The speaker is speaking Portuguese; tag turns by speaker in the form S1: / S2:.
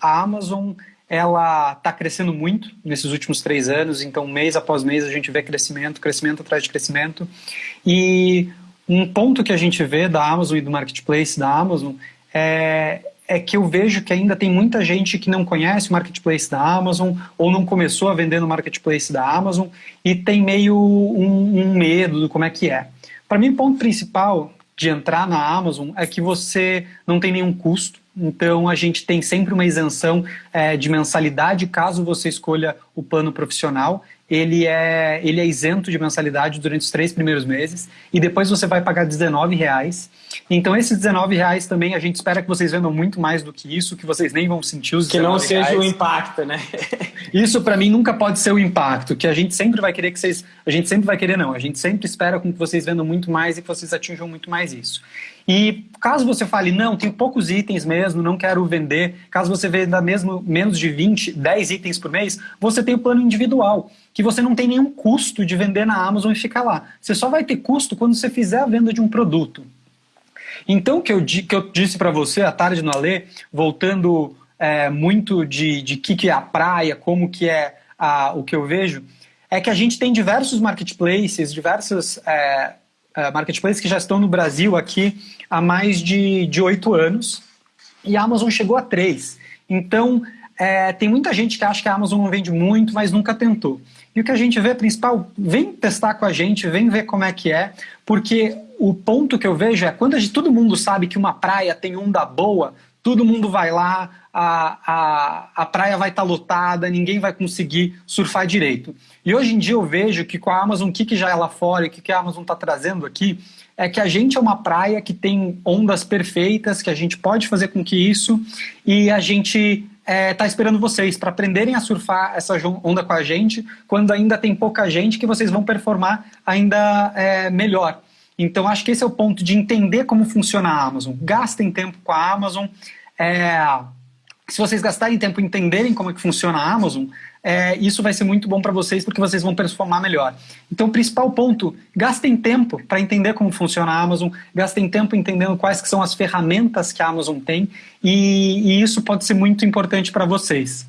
S1: a Amazon ela está crescendo muito nesses últimos três anos, então mês após mês a gente vê crescimento, crescimento atrás de crescimento. E um ponto que a gente vê da Amazon e do marketplace da Amazon é, é que eu vejo que ainda tem muita gente que não conhece o marketplace da Amazon ou não começou a vender no marketplace da Amazon e tem meio um, um medo do como é que é. Para mim, o ponto principal de entrar na Amazon é que você não tem nenhum custo, então a gente tem sempre uma isenção é, de mensalidade caso você escolha o plano profissional. Ele é, ele é isento de mensalidade durante os três primeiros meses e depois você vai pagar R$19,00. Então esses R$19,00 também a gente espera que vocês vendam muito mais do que isso, que vocês nem vão sentir os
S2: Que não seja o impacto, né?
S1: isso para mim nunca pode ser o impacto, que a gente sempre vai querer que vocês... A gente sempre vai querer não, a gente sempre espera com que vocês vendam muito mais e que vocês atinjam muito mais isso. E caso você fale, não, tem poucos itens mesmo, não quero vender, caso você venda mesmo menos de 20, 10 itens por mês, você tem o plano individual, que você não tem nenhum custo de vender na Amazon e ficar lá. Você só vai ter custo quando você fizer a venda de um produto. Então, o que eu, que eu disse para você à tarde no Alê, voltando é, muito de, de que, que é a praia, como que é a, o que eu vejo, é que a gente tem diversos marketplaces, diversos é, é, marketplaces que já estão no Brasil aqui há mais de oito anos, e a Amazon chegou a três. Então, é, tem muita gente que acha que a Amazon não vende muito, mas nunca tentou. E o que a gente vê principal, vem testar com a gente, vem ver como é que é, porque o ponto que eu vejo é quando gente, todo mundo sabe que uma praia tem onda boa, todo mundo vai lá, a, a, a praia vai estar tá lotada, ninguém vai conseguir surfar direito. E hoje em dia eu vejo que com a Amazon, o que, que já é lá fora e o que, que a Amazon está trazendo aqui, é que a gente é uma praia que tem ondas perfeitas, que a gente pode fazer com que isso, e a gente está é, tá esperando vocês para aprenderem a surfar essa onda com a gente, quando ainda tem pouca gente que vocês vão performar ainda é, melhor. Então acho que esse é o ponto de entender como funciona a Amazon. Gastem tempo com a Amazon. É, se vocês gastarem tempo entenderem como é que funciona a Amazon, é, isso vai ser muito bom para vocês porque vocês vão performar melhor. Então, o principal ponto, gastem tempo para entender como funciona a Amazon, gastem tempo entendendo quais que são as ferramentas que a Amazon tem e, e isso pode ser muito importante para vocês.